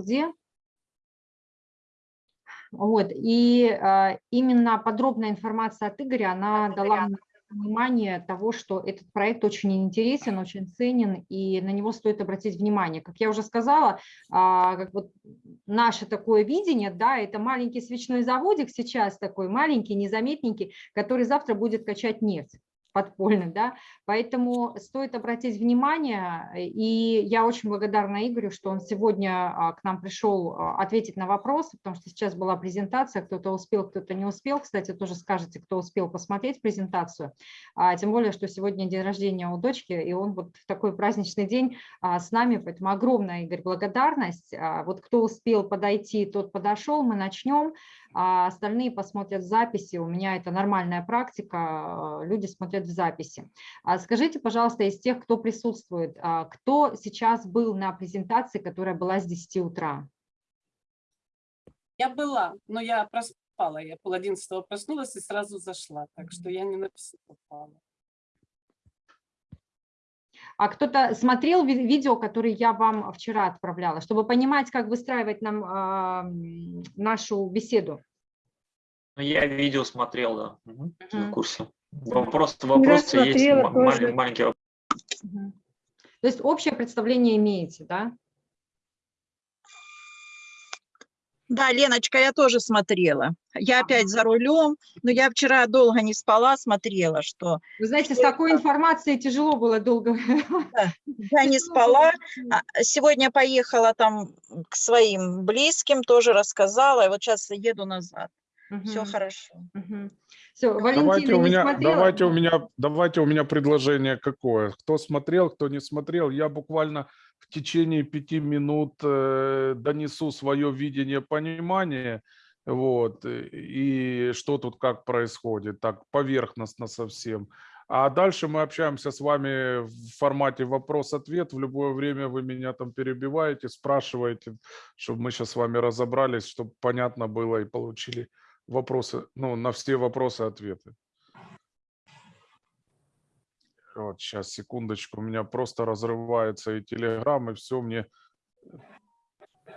где. Вот, и э, именно подробная информация от Игоря, она дала мне понимание того, что этот проект очень интересен, очень ценен, и на него стоит обратить внимание. Как я уже сказала, а, как вот наше такое видение, да, это маленький свечной заводик сейчас такой, маленький, незаметненький, который завтра будет качать нефть подпольно, да, поэтому стоит обратить внимание, и я очень благодарна Игорю, что он сегодня а, к нам пришел а, ответить на вопросы, потому что сейчас была презентация, кто-то успел, кто-то не успел, кстати, тоже скажете, кто успел посмотреть презентацию, а, тем более, что сегодня день рождения у дочки, и он вот в такой праздничный день с нами, поэтому огромная, Игорь, благодарность, вот кто успел подойти, тот подошел, мы начнем, а остальные посмотрят записи. У меня это нормальная практика, люди смотрят в записи. А скажите, пожалуйста, из тех, кто присутствует, а кто сейчас был на презентации, которая была с 10 утра? Я была, но я проспала. Я пол одиннадцатого проснулась и сразу зашла, так что я не написала. А кто-то смотрел видео, которое я вам вчера отправляла, чтобы понимать, как выстраивать нам э, нашу беседу? Ну, я видео смотрел, да, угу. в курсе. Вопрос, вопрос есть маленький, маленький вопрос. То есть общее представление имеете, да? Да, Леночка, я тоже смотрела. Я опять за рулем, но я вчера долго не спала, смотрела, что... Вы знаете, с такой информацией тяжело было долго. Да, я не спала. А, сегодня поехала там к своим близким, тоже рассказала, и вот сейчас еду назад. Угу. Все хорошо. Угу. Все, давайте у меня, давайте у меня, давайте у меня предложение какое. Кто смотрел, кто не смотрел, я буквально в течение пяти минут э, донесу свое видение, понимание, вот, и что тут как происходит, так поверхностно совсем. А дальше мы общаемся с вами в формате вопрос-ответ. В любое время вы меня там перебиваете, спрашиваете, чтобы мы сейчас с вами разобрались, чтобы понятно было и получили вопросы, ну, на все вопросы ответы. Вот, сейчас, секундочку, у меня просто разрывается и телеграм, и все мне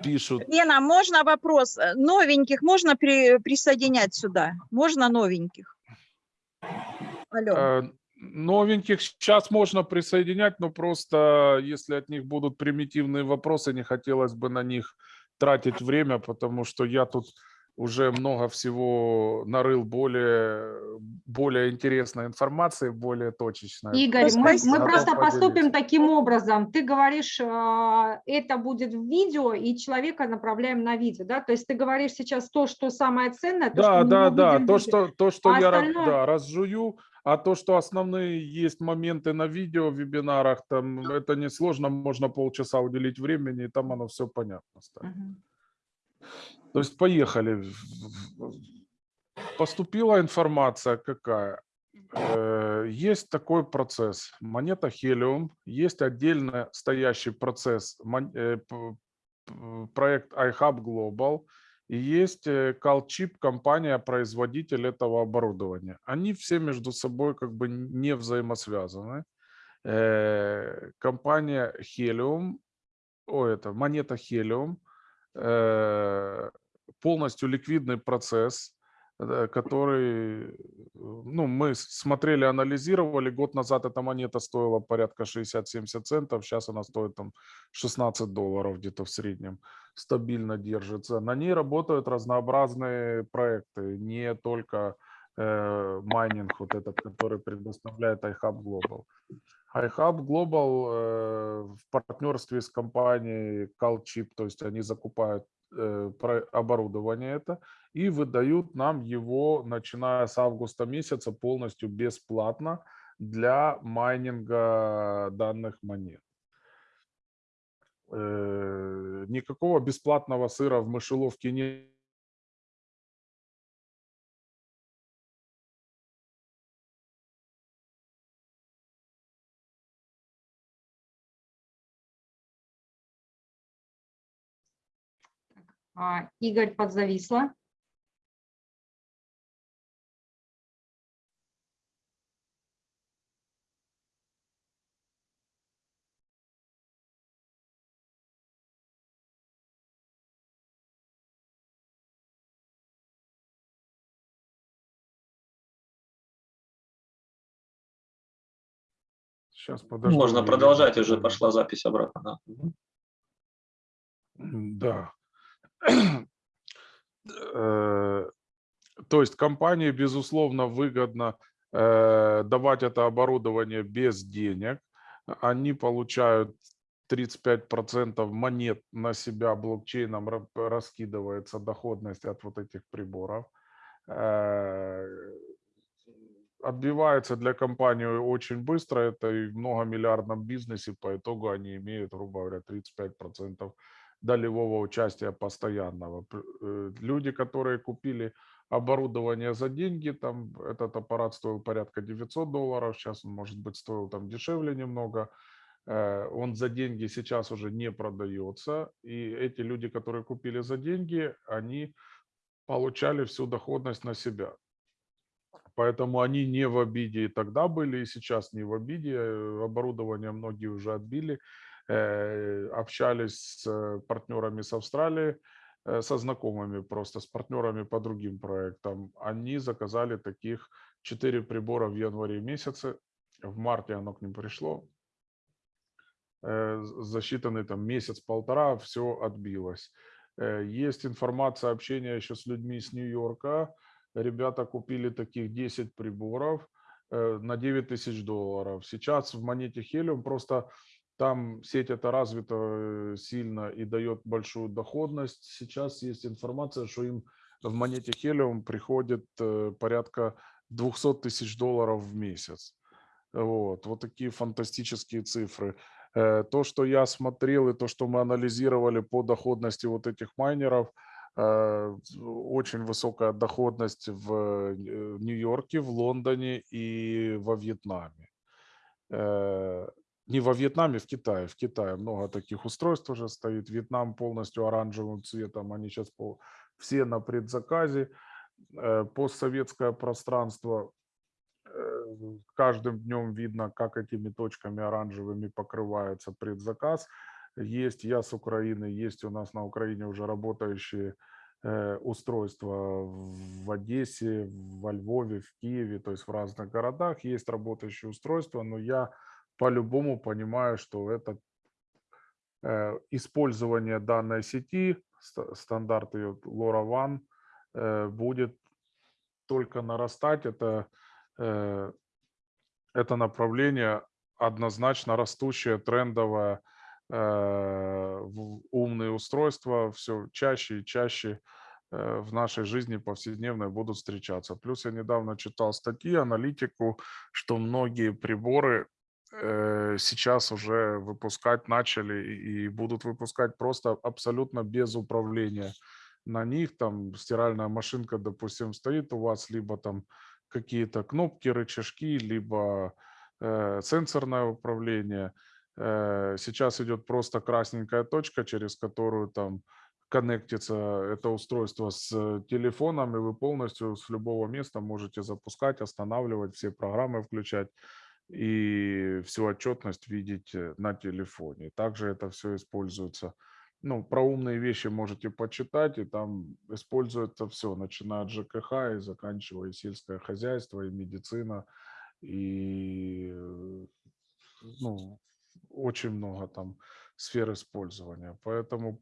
пишут. Лена, можно вопрос? Новеньких можно при, присоединять сюда? Можно новеньких? Алло. Э, новеньких сейчас можно присоединять, но просто если от них будут примитивные вопросы, не хотелось бы на них тратить время, потому что я тут уже много всего нарыл более, более интересной информации, более точечной. Игорь, мы, мы просто поступим таким образом. Ты говоришь, а, это будет в видео, и человека направляем на видео, да? То есть ты говоришь сейчас то, что самое ценное, то, да, что да, да, то, что, то, что а я остальное... да, разжую, а то, что основные есть моменты на видео, в вебинарах, там это несложно, можно полчаса уделить времени, и там оно все понятно станет. Угу. То есть поехали. Поступила информация какая? Э, есть такой процесс. Монета Helium, есть отдельно стоящий процесс, э, проект iHub Global, и есть CalChip, э, компания-производитель этого оборудования. Они все между собой как бы не взаимосвязаны. Компания Helium, о, это монета Helium – полностью ликвидный процесс, э, который ну, мы смотрели, анализировали. Год назад эта монета стоила порядка 60-70 центов, сейчас она стоит там 16 долларов где-то в среднем, стабильно держится. На ней работают разнообразные проекты, не только э, майнинг, вот этот, который предоставляет iHub Global iHub Global э, в партнерстве с компанией CalChip, то есть они закупают э, оборудование это и выдают нам его, начиная с августа месяца, полностью бесплатно для майнинга данных монет. Э, никакого бесплатного сыра в мышеловке нет А, Игорь подзависла. Сейчас подожду. Можно продолжать, уже пошла запись обратно. Да, да Э, То есть компании, безусловно, выгодно э, давать это оборудование без денег. Они получают 35% монет на себя блокчейном ра- раскидывается доходность от вот этих приборов. Э, Отбивается для компании очень быстро. Это и в многомиллиардном бизнесе по итогу они имеют, грубо говоря, 35% долевого участия постоянного. Э, Люди, которые купили оборудование за деньги, там этот аппарат стоил порядка 900 долларов, сейчас он, может быть, стоил там дешевле немного, э, он за деньги сейчас уже не продается, и эти люди, которые купили за деньги, они получали всю доходность на себя. Поэтому они не в обиде и тогда были, и сейчас не в обиде. Э, Оборудование многие уже отбили. Э, Общались с э, партнерами с Австралии, э, со знакомыми просто, с партнерами по другим проектам. Они заказали таких 4 прибора в январе месяце. В марте оно к ним пришло. За считанный там месяц-полтора все отбилось. Есть информация общения еще с людьми с Нью-Йорка. Ребята купили таких 10 приборов на 9 тысяч долларов. Сейчас в монете Helium просто там сеть это развита э, сильно и дает большую доходность. Сейчас есть информация, что им в монете Helium приходит э, порядка 200 тысяч долларов в месяц. Вот, вот такие фантастические цифры. Э, То, что я смотрел и то, что мы анализировали по доходности вот этих майнеров, очень высокая доходность в Нью-Йорке, в Лондоне и во Вьетнаме. Не во Вьетнаме, в Китае. В Китае много таких устройств уже стоит. Вьетнам полностью оранжевым цветом. Они сейчас по, все на предзаказе. Э, Постсоветское пространство э, каждым днем видно, как этими точками оранжевыми покрывается предзаказ. Есть я с Украины, есть у нас на Украине уже работающие э, устройства в Одессе, во Львове, в Киеве, то есть в разных городах есть работающие устройства, но я по-любому понимаю, что это э, использование данной сети, ста- стандарт ее LoRaWAN, э, будет только нарастать. Это, э, это направление однозначно растущее, трендовое, умные устройства все чаще и чаще в нашей жизни повседневной будут встречаться. Плюс я недавно читал статьи, аналитику, что многие приборы сейчас уже выпускать начали и будут выпускать просто абсолютно без управления на них. Там стиральная машинка, допустим, стоит у вас, либо там какие-то кнопки, рычажки, либо э, сенсорное управление. Э, сейчас идет просто красненькая точка, через которую там коннектится это устройство с э, телефоном, и вы полностью с любого места можете запускать, останавливать, все программы включать и всю отчетность видеть э, на телефоне. Также это все используется. Ну, про умные вещи можете почитать, и там используется все, начиная от ЖКХ и заканчивая сельское хозяйство, и медицина, и э, ну, очень много там сфер использования. Поэтому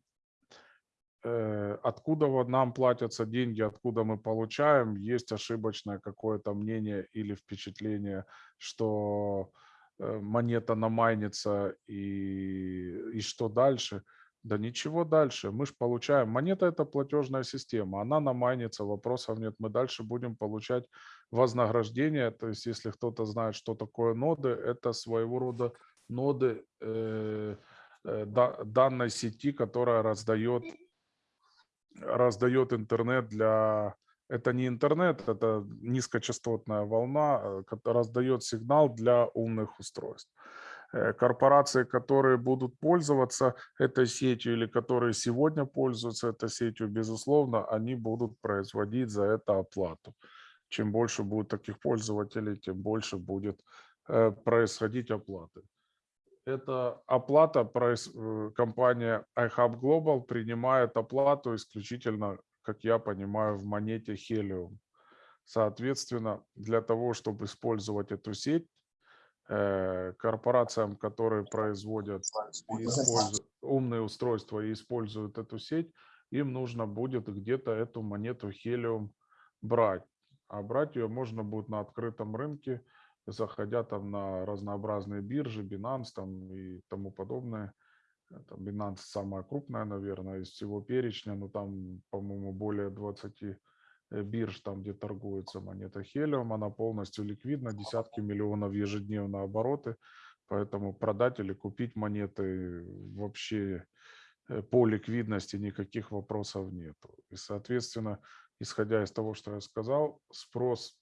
откуда вот нам платятся деньги, откуда мы получаем, есть ошибочное какое-то мнение или впечатление, что э, монета намайнится и, и что дальше. Да ничего дальше, мы же получаем. Монета это платежная система, она намайнится, вопросов нет. Мы дальше будем получать вознаграждение. То есть если кто-то знает, что такое ноды, это своего рода ноды э, э, да- данной сети, которая раздает раздает интернет для... Это не интернет, это низкочастотная волна, э, раздает сигнал для умных устройств. Э, Корпорации, которые будут пользоваться этой сетью или которые сегодня пользуются этой сетью, безусловно, они будут производить за это оплату. Чем больше будет таких пользователей, тем больше будет э, происходить оплаты. Это оплата, э, компания iHub Global принимает оплату исключительно, как я понимаю, в монете Helium. Соответственно, для того, чтобы использовать эту сеть, э, корпорациям, которые производят умные устройства и используют эту сеть, им нужно будет где-то эту монету Helium брать. А брать ее можно будет на открытом рынке, заходя там на разнообразные биржи, Binance там и тому подобное. Там Binance самая крупная, наверное, из всего перечня, но там, по-моему, более 20 э, бирж, там, где торгуется монета Helium, она полностью ликвидна, десятки миллионов ежедневно обороты, поэтому продать или купить монеты вообще э, по ликвидности никаких вопросов нет. И, соответственно, исходя из того, что я сказал, спрос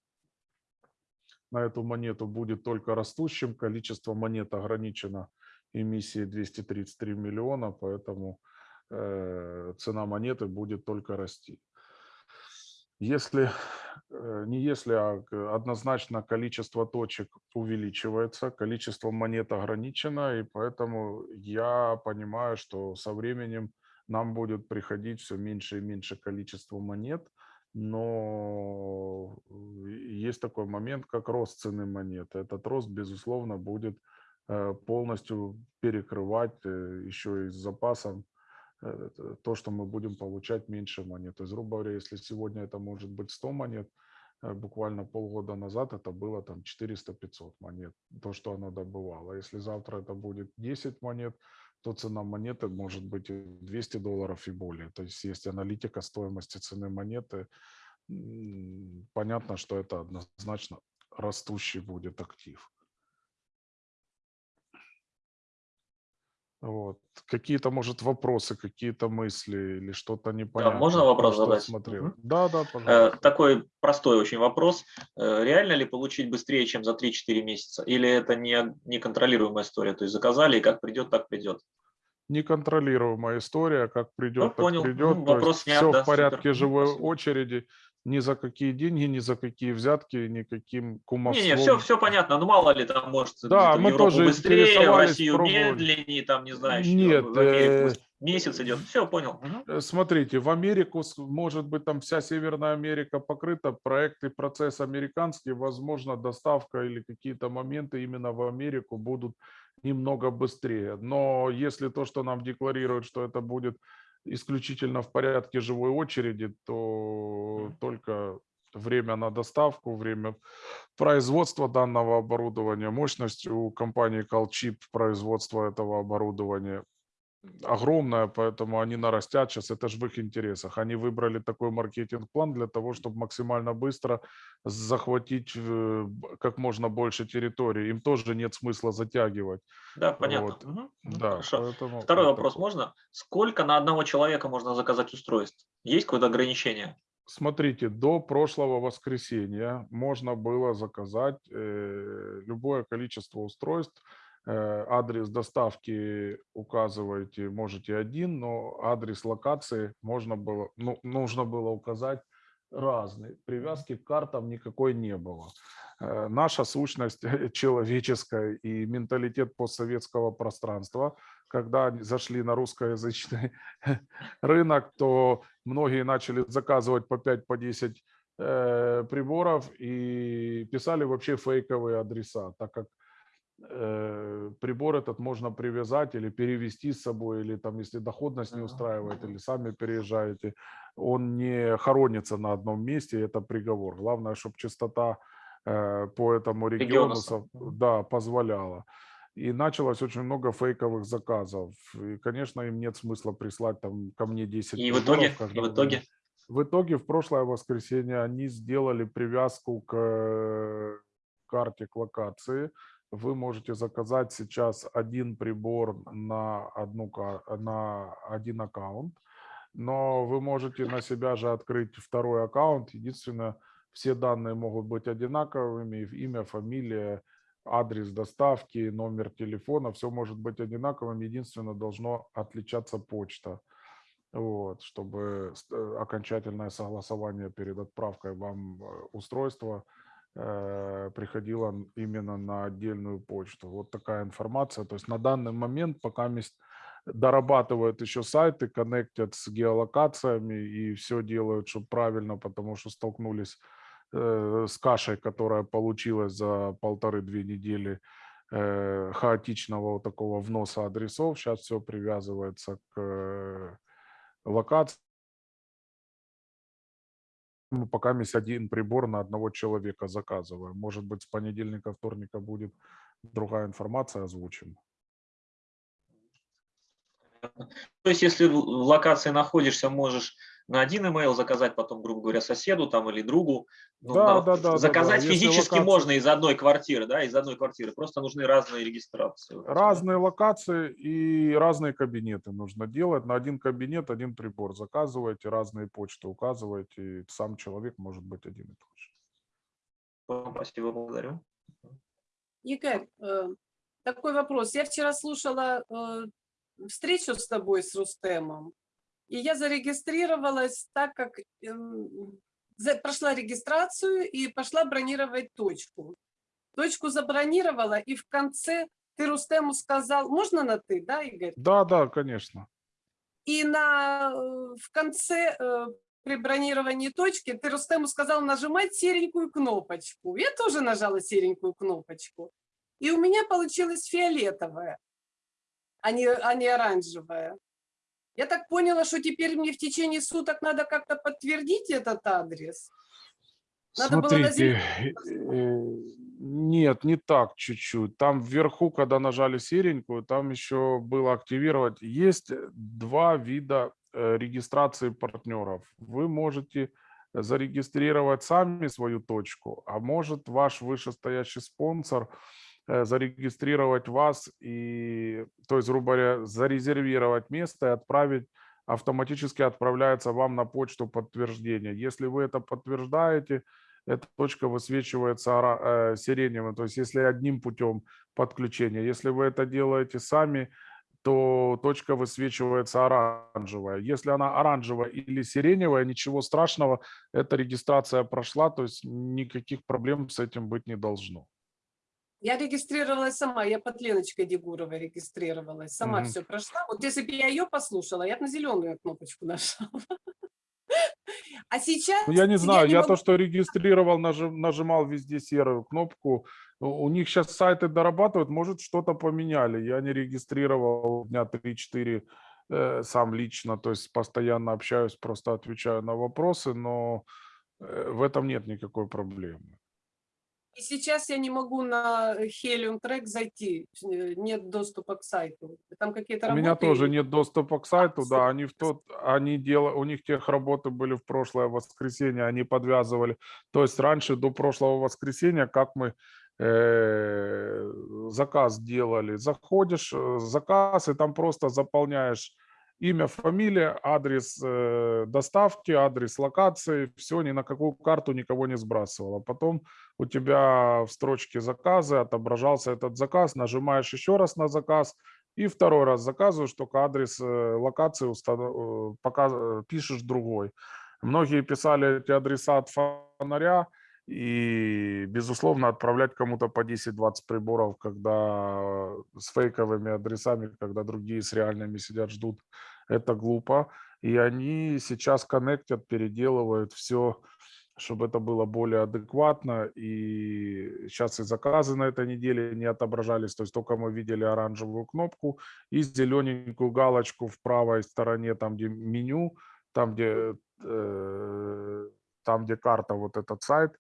на эту монету будет только растущим, количество монет ограничено эмиссией 233 миллиона, поэтому э, цена монеты будет только расти. Если, э, не если, а однозначно количество точек увеличивается, количество монет ограничено, и поэтому я понимаю, что со временем нам будет приходить все меньше и меньше количество монет, но есть такой момент, как рост цены монеты. Этот рост, безусловно, будет э, полностью перекрывать э, еще и с запасом э, то, что мы будем получать меньше монет. То есть, грубо говоря, если сегодня это может быть 100 монет, буквально полгода назад это было там 400-500 монет, то, что оно добывало. Если завтра это будет 10 монет, то цена монеты может быть 200 долларов и более. То есть есть аналитика стоимости цены монеты. Понятно, что это однозначно растущий будет актив. Вот. Какие-то, может, вопросы, какие-то мысли или что-то непонятное? Да, можно вопрос что задать? Смотрел. Угу. Да, да, Э, пожалуйста. Такой простой очень вопрос. Э, Реально ли получить быстрее, чем за 3-4 месяца? Или это не неконтролируемая история? То есть заказали, и как придет, так придет? Неконтролируемая история, как придет, так понял. придет. Ну, вопрос снят, все да, в порядке супер. Живой спасибо. очереди, ни за какие деньги, ни за какие взятки, никаким кумовством. Не-не, все, все понятно. Ну, мало ли, там, может, Да, мы Европу тоже быстрее, в Россию пробовали. медленнее, там, не знаю, Нет, в Америку э, месяц идет. Все, понял. Э, Смотрите, в Америку, может быть, там вся Северная Америка покрыта, проект и процесс американский, возможно, доставка или какие-то моменты именно в Америку будут немного быстрее. Но если то, что нам декларируют, что это будет исключительно в порядке живой очереди, то только время на доставку, время производства данного оборудования, мощность у компании Calchip производства этого оборудования огромная, поэтому они нарастят сейчас, это же в их интересах. Они выбрали такой маркетинг-план для того, чтобы максимально быстро захватить э, как можно больше территории. Им тоже нет смысла затягивать. Да, понятно. Вот. Ну, Да, Хорошо. поэтому Второй вот вопрос такой. можно? Сколько на одного человека можно заказать устройств? Есть какое-то ограничение? Смотрите, до прошлого воскресенья можно было заказать э, любое количество устройств. Э, адрес доставки указываете, можете один, но адрес локации можно было, ну, нужно было указать разный. Привязки к картам никакой не было. Э, наша сущность человеческая и менталитет постсоветского пространства, когда зашли на русскоязычный рынок, то многие начали заказывать по 5, по 10 э, приборов и писали вообще фейковые адреса, так как прибор этот можно привязать или перевести с собой, или там, если доходность не устраивает, или сами переезжаете, он не хоронится на одном месте, это приговор. Главное, чтобы частота э, по этому региону да, позволяла. И началось очень много фейковых заказов. И, конечно, им нет смысла прислать там ко мне 10 И в итоге, и в итоге, в итоге в прошлое воскресенье они сделали привязку к э, карте, к локации. Вы можете заказать сейчас один прибор на, одну, на один аккаунт, но вы можете на себя же открыть второй аккаунт. Единственное, все данные могут быть одинаковыми, имя, фамилия, адрес доставки, номер телефона, все может быть одинаковым. Единственное, должно отличаться почта вот, чтобы э, окончательное согласование перед отправкой вам э, устройства э, приходило н- именно на отдельную почту. Вот такая информация. То есть на данный момент пока дорабатывают еще сайты, коннектят с геолокациями и все делают, чтобы правильно, потому что столкнулись э, с кашей, которая получилась за полторы-две недели э, хаотичного вот такого вноса адресов. Сейчас все привязывается к локации. Мы пока есть один прибор на одного человека заказываем. Может быть, с понедельника, вторника будет другая информация, озвучим. То есть, если в локации находишься, можешь на один email заказать, потом, грубо говоря, соседу там или другу. Ну, Да, на- да, да, Заказать да. Физически локация- можно из одной квартиры, да, из одной квартиры. Просто нужны разные регистрации. Разные локации и разные кабинеты нужно делать. На один кабинет один прибор заказываете, разные почты указываете, и сам человек может быть один и тот же. Спасибо, благодарю. Игорь, э, такой вопрос. Я вчера слушала э, встречу с тобой, с Рустемом, и я зарегистрировалась так, как эм, прошла регистрацию и пошла бронировать точку. Точку забронировала, и в конце ты Рустему сказал, можно на ты, да, Игорь? Да, да, конечно. И на, э, в конце э, при бронировании точки ты Рустему сказал нажимать серенькую кнопочку. Я тоже нажала серенькую кнопочку. И у меня получилось фиолетовая, а не, а не оранжевая. Я так поняла, что теперь мне в течение суток надо как-то подтвердить этот адрес. Надо Смотрите, э, нет, не так чуть-чуть. Там вверху, когда нажали серенькую, там еще было активировать. Есть два вида э, регистрации партнеров. Вы можете зарегистрировать сами свою точку, а может ваш вышестоящий спонсор э, зарегистрировать вас и, то есть, грубо говоря, зарезервировать место и отправить автоматически отправляется вам на почту подтверждение. Если вы это подтверждаете, эта точка высвечивается э, сиреневым, то есть если одним путем подключения. Если вы это делаете сами, то точка высвечивается оранжевая. Если она оранжевая или сиреневая, ничего страшного, эта регистрация прошла, то есть никаких проблем с этим быть не должно. Я регистрировалась сама, я под Леночкой Дегуровой регистрировалась, сама Мгм. все прошла. Вот если бы я ее послушала, я бы на зеленую кнопочку нажала. А сейчас Ну, я не знаю, я, могу- то, что регистрировал, нажи- нажимал везде серую кнопку. У у них сейчас сайты дорабатывают, может, что-то поменяли. Я не регистрировал дня 3-4 э, сам лично, то есть постоянно общаюсь, просто отвечаю на вопросы, но э, в этом нет никакой проблемы. И сейчас я не могу на Helium Track зайти, э, нет доступа к сайту. Там какие-то У меня тоже нет доступа к сайту, да, они в тот, они делали, у них тех работы были в прошлое воскресенье, они подвязывали, то есть раньше до прошлого воскресенья, как мы э, заказ делали, заходишь, э, заказ, и там просто заполняешь имя, фамилия, адрес э, доставки, адрес локации, все, ни на какую карту никого не сбрасывало. Потом у тебя в строчке заказы отображался этот заказ, нажимаешь еще раз на заказ, и второй раз заказываешь, только адрес э, локации э, пока пишешь другой. Многие писали эти адреса от фонаря, и, безусловно, отправлять кому-то по 10-20 приборов, когда с фейковыми адресами, когда другие с реальными сидят, ждут, это глупо. И они сейчас коннектят, переделывают все, чтобы это было более адекватно. И сейчас и заказы на этой неделе не отображались, то есть только мы видели оранжевую кнопку и зелененькую галочку в правой стороне, там где меню, там где, э, там где карта, вот этот сайт,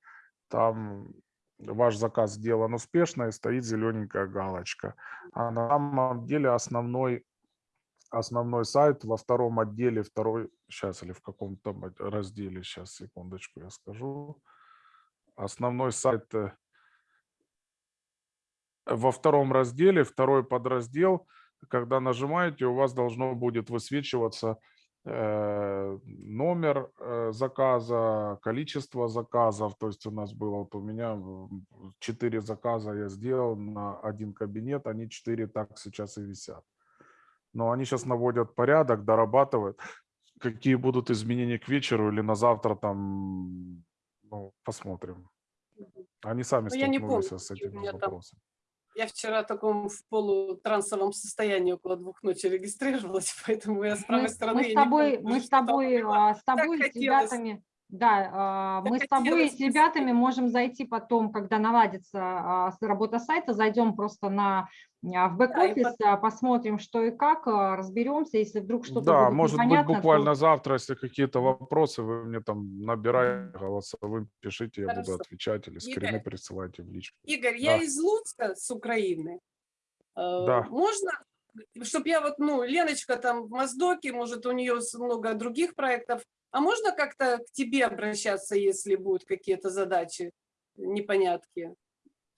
там ваш заказ сделан успешно и стоит зелененькая галочка. А на самом деле основной, основной сайт во втором отделе, второй, сейчас или в каком-то разделе, сейчас, секундочку, я скажу. Основной сайт э, во втором разделе, второй подраздел, когда нажимаете, у вас должно будет высвечиваться э, номер э, заказа, количество заказов. То есть у нас было, вот у меня м, 4 заказа я сделал на один кабинет, они 4 так сейчас и висят. Но они сейчас наводят порядок, дорабатывают. Какие будут изменения к вечеру или на завтра там, ну, посмотрим. Они сами Ну, я не столкнулись помню, с этим вопросом. Я вчера в таком в полутрансовом состоянии около двух ночи регистрировалась, поэтому я с правой Мы, стороны мы с не тобой, помню, мы что с тобой, было. а, с тобой с хотелось. ребятами, Да, а, мы с тобой и с ребятами можем зайти потом, когда наладится а, работа сайта, зайдем просто на, а, в бэк-офис, а, посмотрим, что и как, разберемся, если вдруг что-то Да, будет может быть, непонятно, то- буквально завтра, если какие-то вопросы, вы мне там набираете голосовым, пишите, я буду Хорошо. отвечать или скрины Игорь. присылайте в личку. Игорь, я Да. из Луцка, с Украины. Э, Да. Можно, чтобы я вот, ну, Леночка там в Моздоке, может, у нее много других проектов, а можно как-то к тебе обращаться, если будут какие-то задачи, непонятки?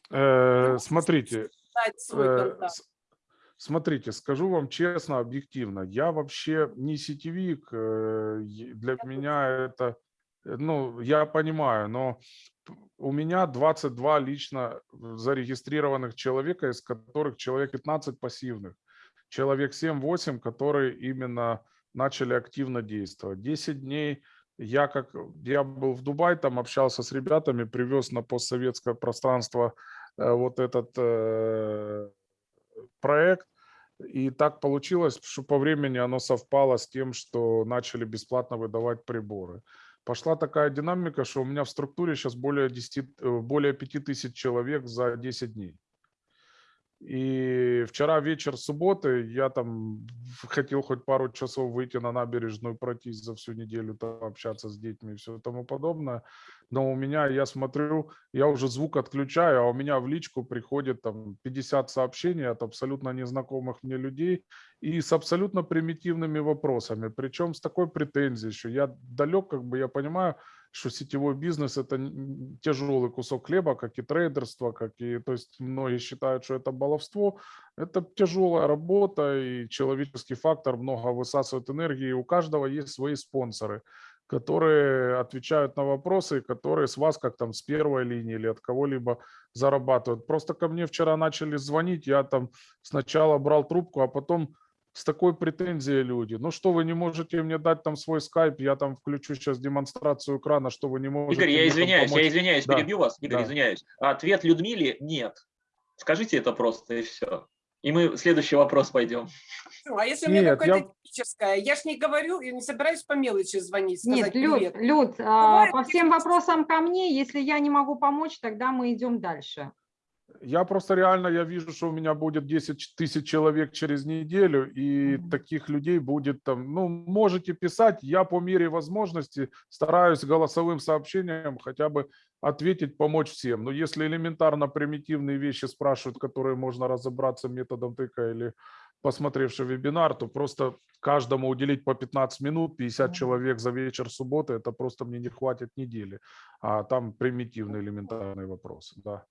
Э, можешь смотрите, Э, Смотрите, скажу вам честно, объективно, я вообще не сетевик, э, для меня это, э, ну, я понимаю, но у меня 22 лично зарегистрированных человека, из которых человек 15 пассивных, человек 7-8, которые именно начали активно действовать. 10 дней я как я был в Дубае, там общался с ребятами, привез на постсоветское пространство э, вот этот э, проект. И так получилось, что по времени оно совпало с тем, что начали бесплатно выдавать приборы. Пошла такая динамика, что у меня в структуре сейчас более, 10, э, более 5000 человек за 10 дней. И вчера вечер субботы я там хотел хоть пару часов выйти на набережную, пройтись за всю неделю, там, общаться с детьми и все тому подобное. Но у меня, я смотрю, я уже звук отключаю, а у меня в личку приходит там 50 сообщений от абсолютно незнакомых мне людей и с абсолютно примитивными вопросами. Причем с такой претензией, что я далек, как бы я понимаю, что сетевой бизнес это тяжелый кусок хлеба, как и трейдерство, как и, то есть многие считают, что это баловство. Это тяжелая работа и человеческий фактор много высасывает энергии. У каждого есть свои спонсоры, которые отвечают на вопросы, которые с вас, как там с первой линии или от кого-либо зарабатывают. Просто ко мне вчера начали звонить, я там сначала брал трубку, а потом с такой претензией люди. Ну что, вы не можете мне дать там свой скайп, я там включу сейчас демонстрацию экрана, что вы не можете Игорь, я извиняюсь, я помочь?» извиняюсь, Да, перебью вас, Игорь, да. извиняюсь. Ответ Людмиле – нет. Скажите это просто, и все. И мы в следующий вопрос пойдем. Ну, А если у меня Нет, какое-то я- техническое, я ж не говорю, я не собираюсь по мелочи звонить, Нет, сказать Люд, привет. Люд, а, по всем вопросам ко мне, если я не могу помочь, тогда мы идем дальше. Я просто реально, я вижу, что у меня будет 10 ч- тысяч человек через неделю, и Мгм. таких людей будет там, ну, можете писать, я по мере возможности стараюсь голосовым сообщением хотя бы ответить, помочь всем. Но если элементарно примитивные вещи спрашивают, которые можно разобраться методом тыка или посмотревши вебинар, то просто каждому уделить по 15 минут, 50 Мгм. человек за вечер субботы, это просто мне не хватит недели. А там примитивные элементарные вопросы, да.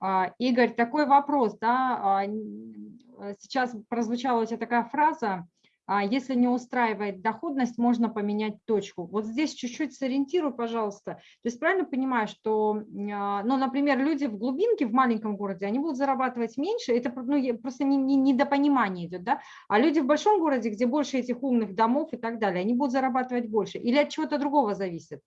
А, Игорь, такой вопрос, да, а, э, сейчас прозвучала у тебя такая фраза, а, если не устраивает доходность, можно поменять точку. Вот здесь чуть-чуть сориентируй, пожалуйста. То есть правильно понимаю, что, ну, например, люди в глубинке, в маленьком городе, они будут зарабатывать меньше, это ну, просто не- не- недопонимание идет, да, а люди в большом городе, где больше этих умных домов и так далее, они будут зарабатывать больше или от чего-то другого зависит?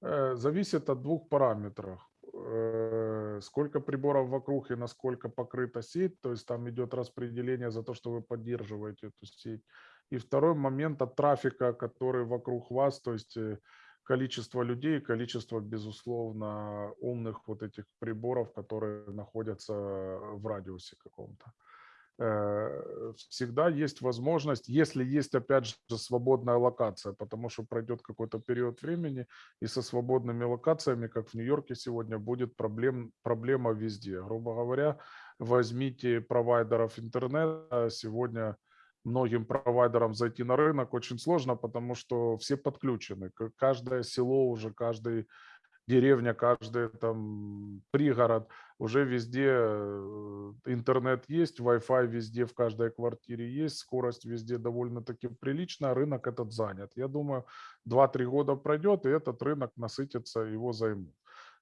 Э, Зависит от двух параметров. Э, Сколько приборов вокруг и насколько покрыта сеть, то есть там идет распределение за то, что вы поддерживаете эту сеть. И второй момент от трафика, который вокруг вас, то есть э, количество людей, количество, безусловно, умных вот этих приборов, которые находятся в радиусе каком-то. Э, Всегда есть возможность, если есть, опять же, свободная локация, потому что пройдет какой-то период времени, и со свободными локациями, как в Нью-Йорке сегодня, будет проблем, проблема везде. Грубо говоря, возьмите провайдеров интернета. Сегодня многим провайдерам зайти на рынок очень сложно, потому что все подключены. Каждое село уже, каждый деревня, каждый там пригород, уже везде э, интернет есть, Wi-Fi везде в каждой квартире есть, скорость везде довольно-таки приличная, рынок этот занят. Я думаю, 2-3 года пройдет, и этот рынок насытится, его займут.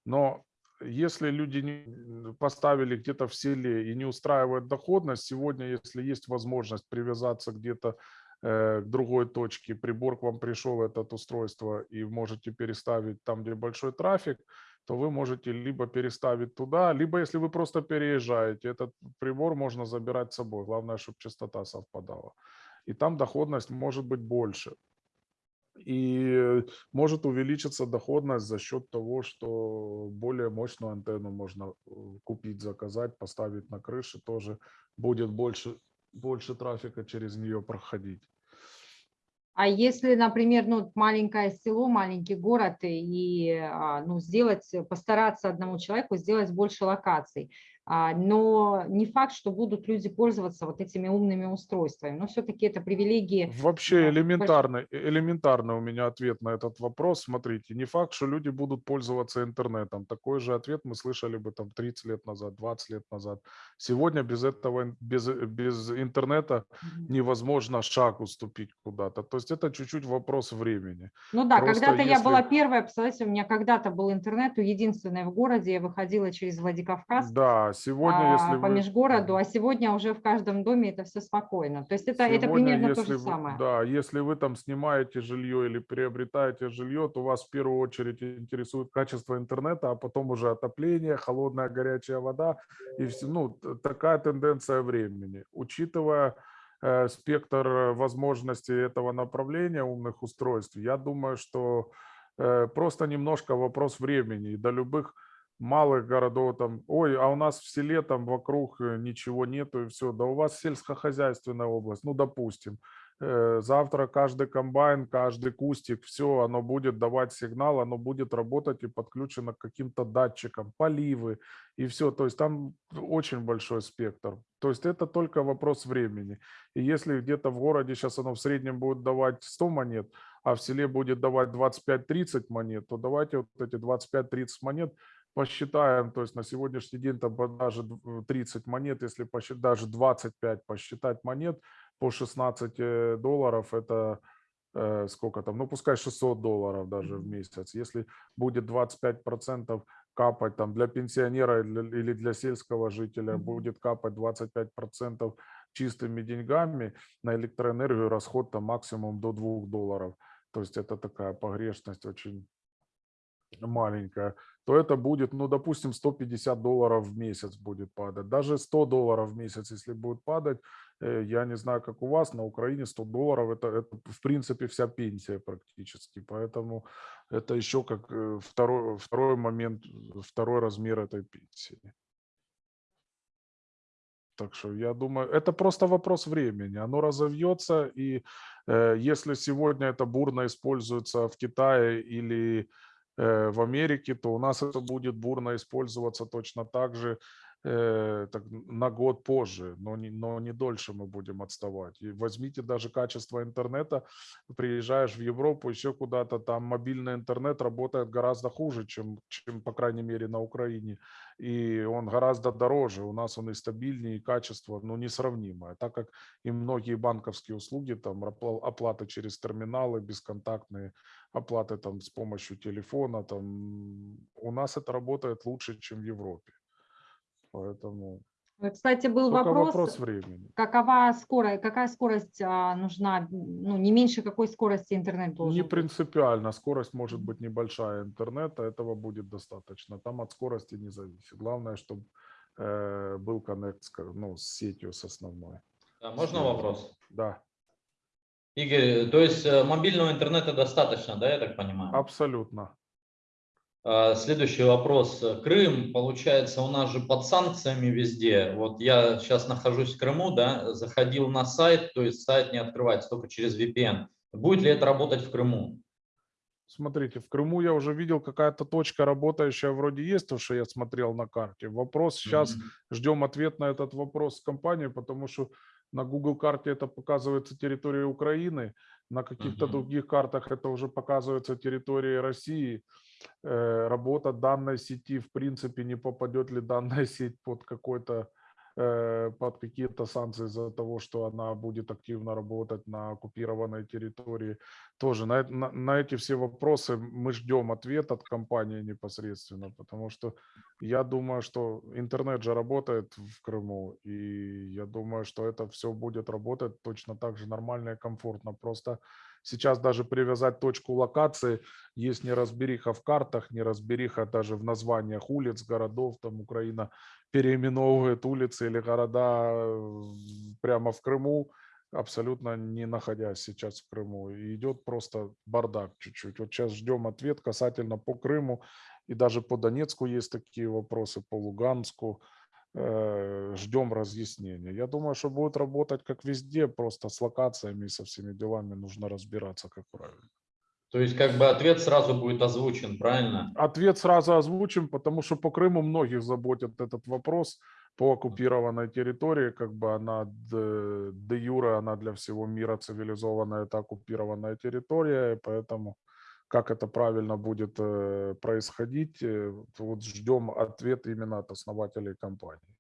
Но если люди не поставили где-то в селе и не устраивает доходность, сегодня, если есть возможность привязаться где-то к другой точке, прибор к вам пришел, это устройство, и можете переставить там, где большой трафик, то вы можете либо переставить туда, либо если вы просто переезжаете, этот прибор можно забирать с собой. Главное, чтобы частота совпадала. И там доходность может быть больше. И может увеличиться доходность за счет того, что более мощную антенну можно э, купить, заказать, поставить на крыше, тоже будет больше, больше трафика через нее проходить. А если, например, ну, маленькое село, маленький город, и а, ну, сделать, постараться одному человеку сделать больше локаций, но не факт, что будут люди пользоваться вот этими умными устройствами. Но все-таки это привилегии. Вообще элементарный, элементарный у меня ответ на этот вопрос. Смотрите, не факт, что люди будут пользоваться интернетом. Такой же ответ мы слышали бы там 30 лет назад, 20 лет назад. Сегодня без этого, без, без интернета невозможно шаг уступить куда-то. То есть это чуть-чуть вопрос времени. Ну да, когда-то я если- была первая, представляете, у меня когда-то был интернет, единственный в городе, я выходила через Владикавказ, Да, сегодня, если а, по вы... межгороду, а сегодня уже в каждом доме это все спокойно. То есть это, это Сегодня, примерно то если же вы- самое. Да, если вы там снимаете жилье или приобретаете жилье, то вас в первую очередь интересует качество интернета, а потом уже отопление, холодная горячая вода. И все, ну, такая тенденция времени. Учитывая э, спектр э, возможностей этого направления умных устройств, я думаю, что э, просто немножко вопрос времени. До любых малых городов там, ой, а у нас в селе там вокруг э, ничего нету и все. Да у вас сельскохозяйственная область, ну, допустим. Э, Завтра каждый комбайн, каждый кустик, все, оно будет давать сигнал, оно будет работать и подключено к каким-то датчикам, поливы и все. То есть там очень большой спектр. То есть это только вопрос времени. И если где-то в городе сейчас оно в среднем будет давать 100 монет, а в селе будет давать 25-30 монет, то давайте вот эти 25-30 монет посчитаем, то есть на сегодняшний день там даже дв- 30 монет, если посчитать, даже 25 посчитать монет по 16 э, долларов, это э, сколько там, ну пускай 600 долларов даже в месяц. Если будет 25% капать там для пенсионера или для сельского жителя, будет капать 25% чистыми деньгами, на электроэнергию расход там максимум до 2 долларов. То есть это такая погрешность очень маленькая, то это будет, ну, допустим, 150 долларов в месяц будет падать. Даже 100 долларов в месяц, если будет падать, э, я не знаю, как у вас, на Украине 100 долларов это, в принципе вся пенсия практически. Поэтому это еще как э, второй, второй момент, второй размер этой пенсии. Так что я думаю, это просто вопрос времени. Оно разовьется, и э, если сегодня это бурно используется в Китае или в Америке, то у нас это будет бурно использоваться точно так же э, так, на год позже, но не, но не дольше мы будем отставать. И возьмите даже качество интернета, приезжаешь в Европу, еще куда-то, там мобильный интернет работает гораздо хуже, чем, чем по крайней мере, на Украине. И он гораздо дороже, у нас он и стабильнее, и качество, ну, несравнимое, так как и многие банковские услуги, там, опла- оплата через терминалы, бесконтактные оплаты там с помощью телефона, там, у нас это работает лучше, чем в Европе. Поэтому Кстати, был вопрос, вопрос времени. какова скорость, какая скорость а, нужна, ну, не меньше какой скорости интернет должен Не быть? принципиально, скорость может быть небольшая интернета, этого будет достаточно. Там от скорости не зависит. Главное, чтобы был коннект ну, с сетью с основной. Да, можно вопрос? Да, Игорь, то есть э, мобильного интернета достаточно, да, я так понимаю? абсолютно. А, Следующий вопрос. Крым, получается, у нас же под санкциями везде. Вот я сейчас нахожусь в Крыму, да, заходил на сайт, то есть сайт не открывается, только через VPN. Будет ли это работать в Крыму? Смотрите, в Крыму я уже видел, какая-то точка работающая вроде есть, то, что я смотрел на карте. Вопрос сейчас, Мгм. ждем ответ на этот вопрос с компанией, потому что на Google карте это показывается территория Украины, на каких-то Мгм. других картах это уже показывается территория России. Э, Работа данной сети, в принципе, не попадет ли данная сеть под какой-то под какие-то санкции из-за того, что она будет активно работать на оккупированной территории. Тоже на, на, на эти все вопросы мы ждем ответ от компании непосредственно, потому что я думаю, что интернет же работает в Крыму, и я думаю, что это все будет работать точно так же нормально и комфортно. Просто сейчас даже привязать точку локации, есть неразбериха в картах, неразбериха даже в названиях улиц, городов, там Украина переименовывает улицы или города э, прямо в Крыму, абсолютно не находясь сейчас в Крыму. И идет просто бардак чуть-чуть. Вот сейчас ждем ответ касательно по Крыму. И даже по Донецку есть такие вопросы, по Луганску. Э, Ждем разъяснения. Я думаю, что будет работать как везде, просто с локациями и со всеми делами нужно разбираться, как правильно. То есть как бы ответ сразу будет озвучен, правильно? Ответ сразу озвучим, потому что по Крыму многих заботит этот вопрос по оккупированной территории, как бы она де, де юре, она для всего мира цивилизованная, это оккупированная территория, и поэтому как это правильно будет э, происходить, э, вот ждем ответ именно от основателей компании.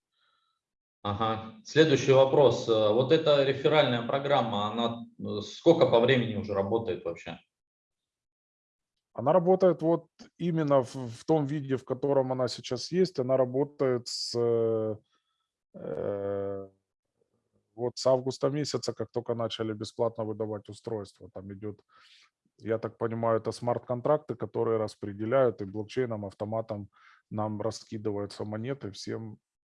Ага. Следующий вопрос. Э, Вот эта реферальная программа, она сколько по времени уже работает вообще? Она работает вот именно в, в том виде, в котором она сейчас есть. Она работает с, э, э, вот с августа месяца, как только начали бесплатно выдавать устройства. Там идет, я так понимаю, это смарт-контракты, которые распределяют и блокчейном, автоматом нам раскидываются монеты всем,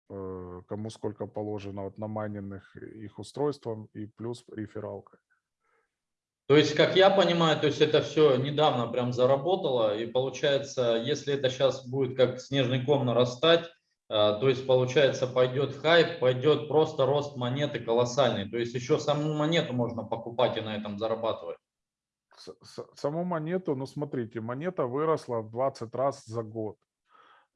э, кому сколько положено вот на майненных их устройствам и плюс рефералка. То есть, как я понимаю, то есть это все недавно прям заработало, и получается, если это сейчас будет как снежный ком нарастать, э, то есть, получается, пойдет хайп, пойдет просто рост монеты колоссальный. То есть еще саму монету можно покупать и на этом зарабатывать. Саму монету, ну смотрите, монета выросла в 20 раз за год.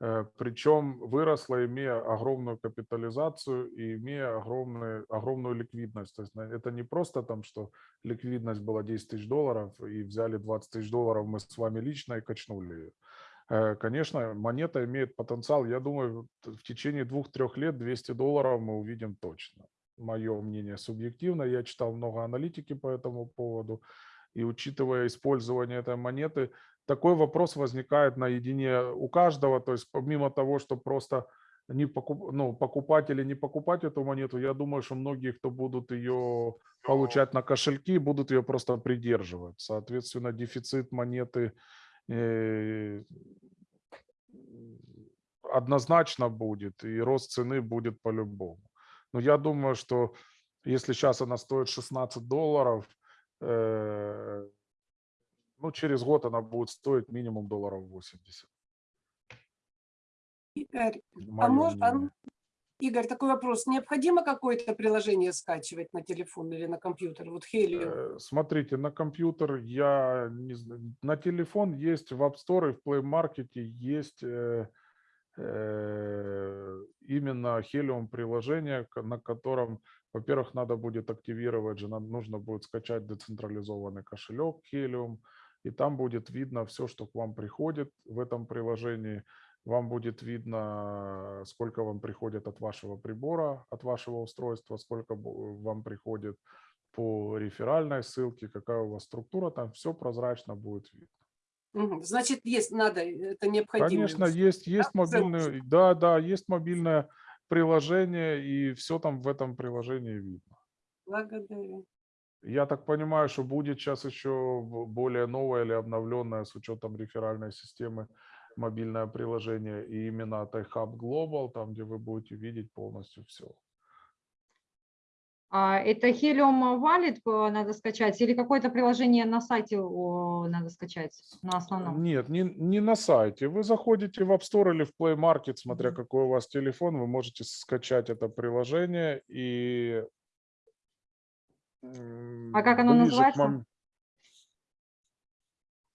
Э, Причем выросла, имея огромную капитализацию и имея огромную, огромную ликвидность. То есть это не просто там, что ликвидность была 10 тысяч долларов и взяли 20 тысяч долларов мы с вами лично и качнули ее. Э, Конечно, монета имеет потенциал. Я думаю, в течение двух-трех лет 200 долларов мы увидим точно. Мое мнение субъективно. Я читал много аналитики по этому поводу. И учитывая использование этой монеты, такой вопрос возникает наедине у каждого. То есть помимо того, что просто не покуп, ну, покупать или не покупать эту монету, я думаю, что многие, кто будут ее получать на кошельки, будут ее просто придерживать. Соответственно, дефицит монеты э, однозначно будет, и рост цены будет по-любому. Но я думаю, что если сейчас она стоит 16 долларов, э, ну, через год она будет стоить минимум долларов 80. Игорь, а мож- а. Игорь, такой вопрос. Необходимо какое-то приложение скачивать на телефон или на компьютер? Вот Helium. Э, Смотрите, на компьютер я не знаю, на телефон есть в App Store и в Play Market есть э, э, именно Helium приложение, на котором, во-первых, надо будет активировать же, нам нужно будет скачать децентрализованный кошелек Helium, и там будет видно все, что к вам приходит в этом приложении. Вам будет видно, сколько вам приходит от вашего прибора, от вашего устройства, сколько вам приходит по реферальной ссылке, какая у вас структура, там все прозрачно будет видно. Значит, есть, надо, это необходимо. Конечно, есть, есть Да, мобильный, да, да, есть мобильное приложение, и все там в этом приложении видно. Благодарю. Я так понимаю, что будет сейчас еще более новое или обновленное с учетом реферальной системы мобильное приложение, и именно iHub Global, там, где вы будете видеть полностью все. А это Helium Wallet э, надо скачать или какое-то приложение на сайте надо скачать на основном? Нет, не, не на сайте. Вы заходите в App Store или в Play Market, смотря какой у вас телефон, вы можете скачать это приложение и... А как оно к называется? мом-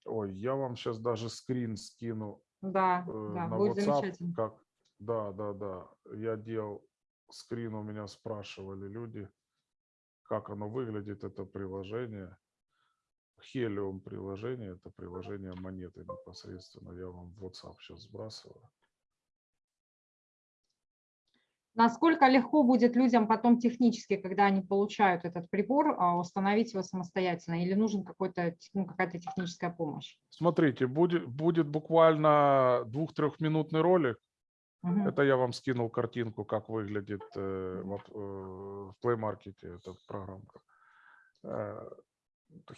Ой, я вам сейчас даже скрин скину Да, э, да, на будет WhatsApp. замечательно. Как... Да, да, да. Я делал скрин, у меня спрашивали люди, как оно выглядит, это приложение. Helium приложение, это приложение монеты непосредственно. Я вам в WhatsApp сейчас сбрасываю. Насколько легко будет людям потом технически, когда они получают этот прибор, а, установить его самостоятельно? Или нужен какой-то, ну, какая-то техническая помощь? Смотрите, будет, будет буквально двух-трехминутный ролик. Мгм. Это я вам скинул картинку, как выглядит э, вот, э, в Play Market эта программка. Э,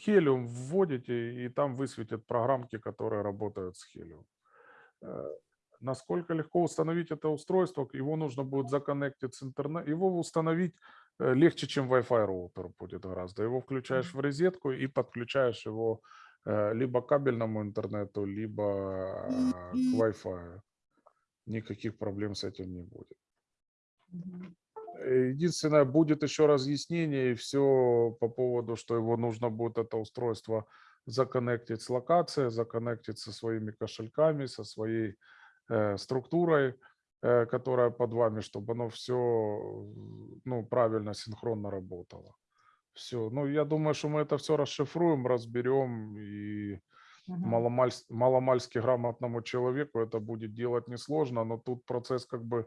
Helium вводите, и там высветят программки, которые работают с Helium. Насколько легко установить это устройство, его нужно будет законнектить с интернет. Его установить э, легче, чем Wi-Fi роутер будет гораздо. Его включаешь в розетку и подключаешь его э, либо к кабельному интернету, либо э, к Wi-Fi. Никаких проблем с этим не будет. Единственное, будет еще разъяснение и все по поводу, что его нужно будет это устройство законнектить с локацией, законнектить со своими кошельками, со своей структурой, э, которая под вами, чтобы оно все ну, правильно, синхронно работало. Все. Ну, я думаю, что мы это все расшифруем, разберем, и Мгм. маломаль- маломальски грамотному человеку это будет делать несложно, но тут процесс как бы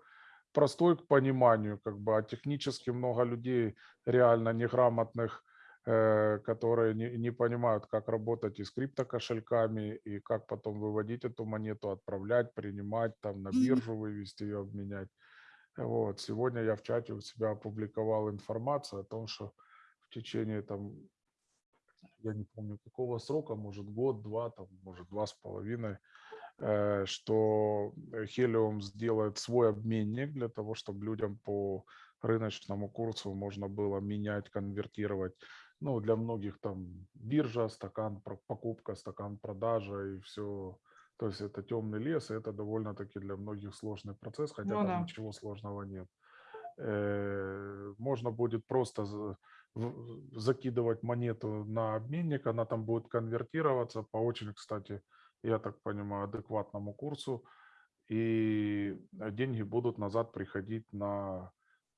простой к пониманию, как бы, а технически много людей реально неграмотных, э, которые не, не понимают, как работать и с криптокошельками, и как потом выводить эту монету, отправлять, принимать, там на биржу вывести ее, обменять. Вот. Сегодня я в чате у себя опубликовал информацию о том, что в течение там я не помню какого срока, может год, два, там, может два с половиной, э, что Helium сделает свой обменник для того, чтобы людям по рыночному курсу можно было менять, конвертировать. Ну, для многих там биржа, стакан покупка, стакан продажа и все. То есть это темный лес, и это довольно-таки для многих сложный процесс, хотя Ну там да. ничего сложного нет. Э, Можно будет просто закидывать монету на обменник, она там будет конвертироваться по очень, кстати, я так понимаю, адекватному курсу, и э, деньги будут назад приходить на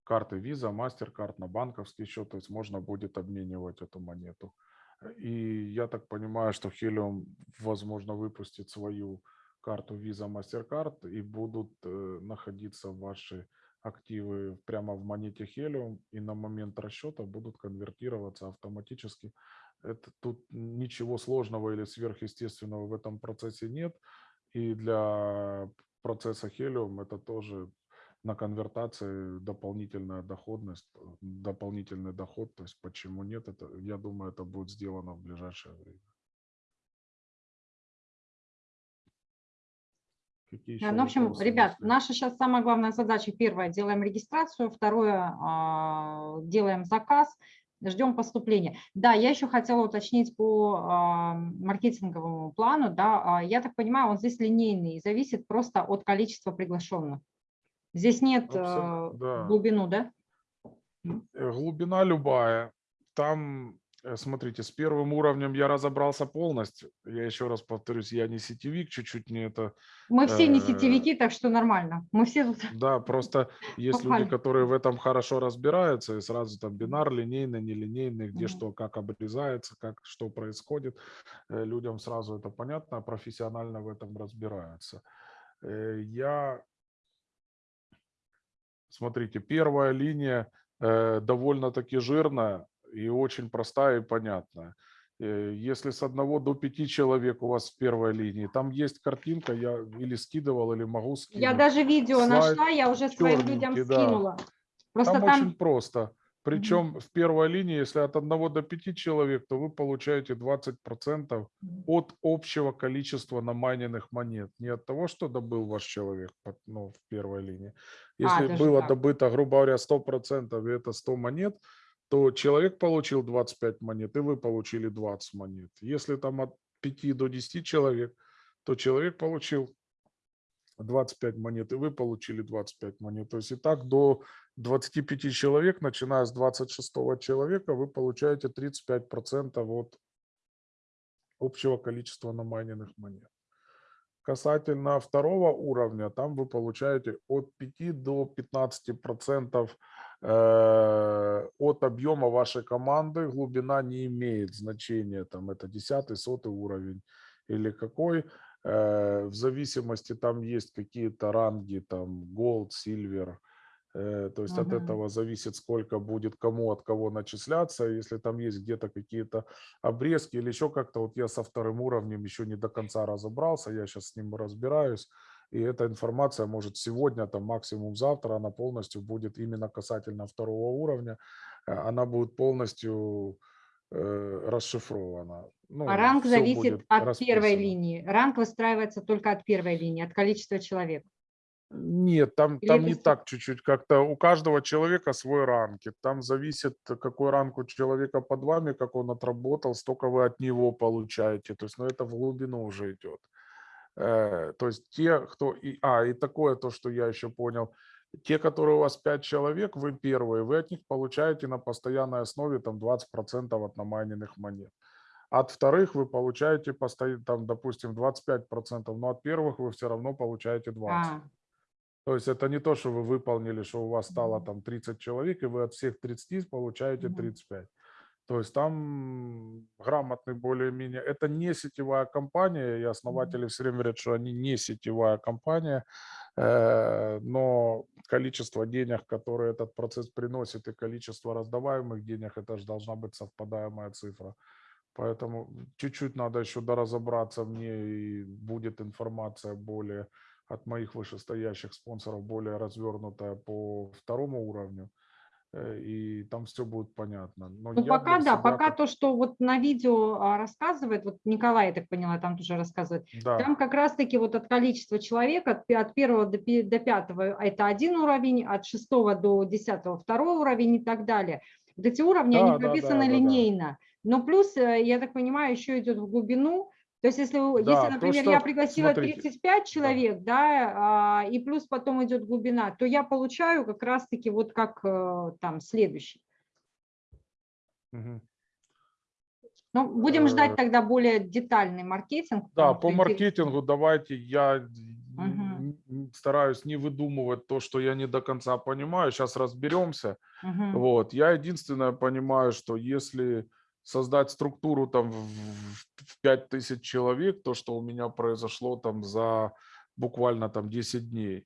карты Visa, MasterCard, на банковский счет, то есть можно будет обменивать эту монету. И я так понимаю, что Helium, возможно, выпустит свою карту Visa, MasterCard, и будут э, находиться ваши активы прямо в монете Helium, и на момент расчета будут конвертироваться автоматически. Это, тут ничего сложного или сверхъестественного в этом процессе нет. И для процесса Helium это тоже на конвертации дополнительная доходность, э, дополнительный доход. То есть почему нет? Это, я думаю, это будет сделано в ближайшее время. Какие еще Ну, в общем, вопросы ребят, наша сейчас самая главная задача. Первое, делаем регистрацию. Второе, а, делаем заказ. Ждем поступления. Да, я еще хотела уточнить по а, маркетинговому плану. Да, А, я так понимаю, он здесь линейный, и зависит просто от количества приглашенных. Здесь нет Абсолютно, э, да. глубину, да? Э, Глубина любая. Там, э, смотрите, с первым уровнем я разобрался полностью. Я еще раз повторюсь, я не сетевик, чуть-чуть не это. Мы все не Э, сетевики, так что нормально. Мы все тут Да, просто есть люди, которые в этом хорошо разбираются, и сразу там бинар, линейный, нелинейный, где что, как обрезается, как что происходит. Людям сразу это понятно, а профессионально в этом разбираются. Я, смотрите, первая линия э, довольно-таки жирная и очень простая и понятная. Э, Если с одного до пяти человек у вас в первой линии, там есть картинка, я или скидывал, или могу скинуть. Я даже видео Слайд нашла, я уже своим людям да. скинула. Просто Там, там, очень просто. Причем в первой линии, если от 1 до 5 человек, то вы получаете 20% Мгм. от общего количества намайненных монет. Не от того, что добыл ваш человек ну, в первой линии. Если даже было так. добыто, грубо говоря, 100% и это 100 монет, то человек получил 25 монет, и вы получили 20 монет. Если там от 5 до 10 человек, то человек получил 25 монет, и вы получили 25 монет. То есть и так до 25 человек, начиная с 26 человека, вы получаете 35% от общего количества намайненных монет. Касательно второго уровня, там вы получаете от 5 до 15% э, от объема вашей команды. Глубина не имеет значения, там это 10 сотый уровень или какой. Э, В зависимости там есть какие-то ранги, там gold, silver, То есть от Мгм. этого зависит, сколько будет кому от кого начисляться. Если там есть где-то какие-то обрезки или еще как-то, вот я со вторым уровнем еще не до конца разобрался, я сейчас с ним разбираюсь. И эта информация может сегодня, там максимум завтра, она полностью будет именно касательно второго уровня. э, Она будет полностью э, расшифровано. Ну, А ранг зависит от первой линии. Ранг выстраивается только от первой линии, от количества человек. Нет, там, Или там не так чуть-чуть, как-то у каждого человека свой ранг. и Там зависит, какой ранг у человека под вами, как он отработал, столько вы от него получаете. То есть, ну, это в глубину уже идет. Э, То есть те, кто... И, а, и такое то, что я еще понял. Те, которые у вас 5 человек, вы первые, вы от них получаете на постоянной основе там 20% от намайненных монет. От вторых вы получаете, постоянно, там, допустим, 25%, но от первых вы все равно получаете 20%. А, То есть это не то, что вы выполнили, что у вас стало там 30 человек, и вы от всех 30 получаете Мгм. 35. То есть там грамотный более-менее. Это не сетевая компания, и основатели все время говорят, что они не сетевая компания, э, но количество денег, которые этот процесс приносит, и количество раздаваемых денег, это же должна быть совпадаемая цифра. Поэтому чуть-чуть надо еще доразобраться мне, и будет информация более от моих вышестоящих спонсоров, более развернутая по второму уровню, э, и там все будет понятно. Но Ну, пока да, себя пока то, что вот на видео а, рассказывает, вот Николай, я так поняла, там тоже рассказывает, Да, там как раз-таки вот от количества человек, от, от первого до, до пятого это один уровень, от шестого до десятого второй уровень и так далее. Вот эти уровни, Да, они да, да, прописаны да, да. линейно. Но плюс, э, я так понимаю, еще идет в глубину. То есть если, Да, если то, например, что- я пригласила смотрите, 35 человек, да, а, и плюс потом идет глубина, то я получаю как раз-таки вот как э, там следующий. Ну, будем Э, ждать тогда более детальный маркетинг. Да, по маркетингу давайте я н- стараюсь не выдумывать то, что я не до конца понимаю. Сейчас разберемся. Мгм. Вот. Я единственное понимаю, что если создать структуру там в в 5000 человек, то, что у меня произошло там за буквально там 10 дней,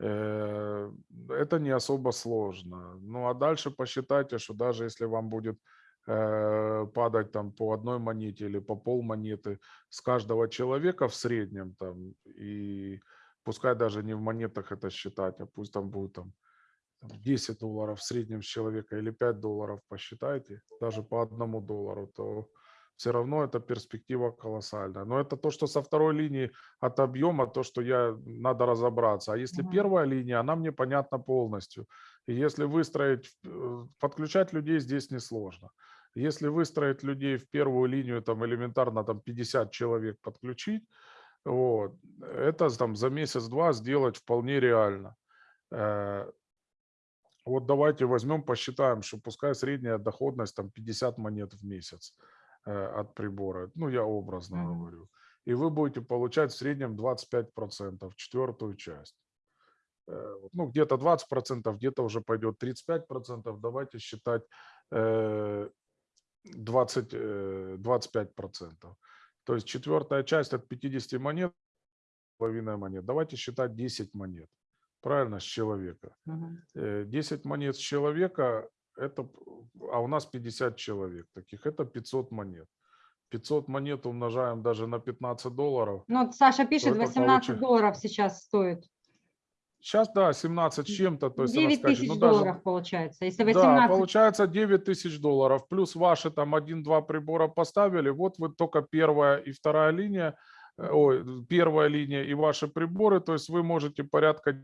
э, это не особо сложно. Ну а дальше посчитайте, что даже если вам будет э, падать там по одной монете или по пол монеты с каждого человека в среднем там, и пускай даже не в монетах это считать, а пусть там будет там 10 долларов в среднем с человека или 5 долларов посчитайте, даже по одному доллару, то все равно эта перспектива колоссальная. Но это то, что со второй линии от объема, то, что я надо разобраться. А если Мгм. первая линия, она мне понятна полностью. И если выстроить, э, подключать людей здесь несложно. Если выстроить людей в первую линию, там элементарно там 50 человек подключить, вот, это там за месяц-два сделать вполне реально. Вот давайте возьмем, посчитаем, что пускай средняя доходность там 50 монет в месяц э, от прибора. Ну, я образно Мгм. говорю. И вы будете получать в среднем 25%, четвертую часть. Э, Ну, где-то 20%, где-то уже пойдет 35%. Давайте считать э, 20, э, 25%. То есть четвертая часть от 50 монет, половина монет. Давайте считать 10 монет. Правильно, с человека. Э, 10 монет с человека, это, а у нас 50 человек таких, это 500 монет. 500 монет умножаем даже на 15 долларов. Ну, Саша пишет, это 18 получи- долларов сейчас стоит. Сейчас, да, 17 с чем-то. То есть она 9 скажет, тысяч ну, даже- долларов получается. Если Да, 18, получается 9 тысяч долларов. Плюс ваши там один-два прибора поставили. Вот вы только первая и вторая линия, э, ой, первая линия и ваши приборы. То есть вы можете порядка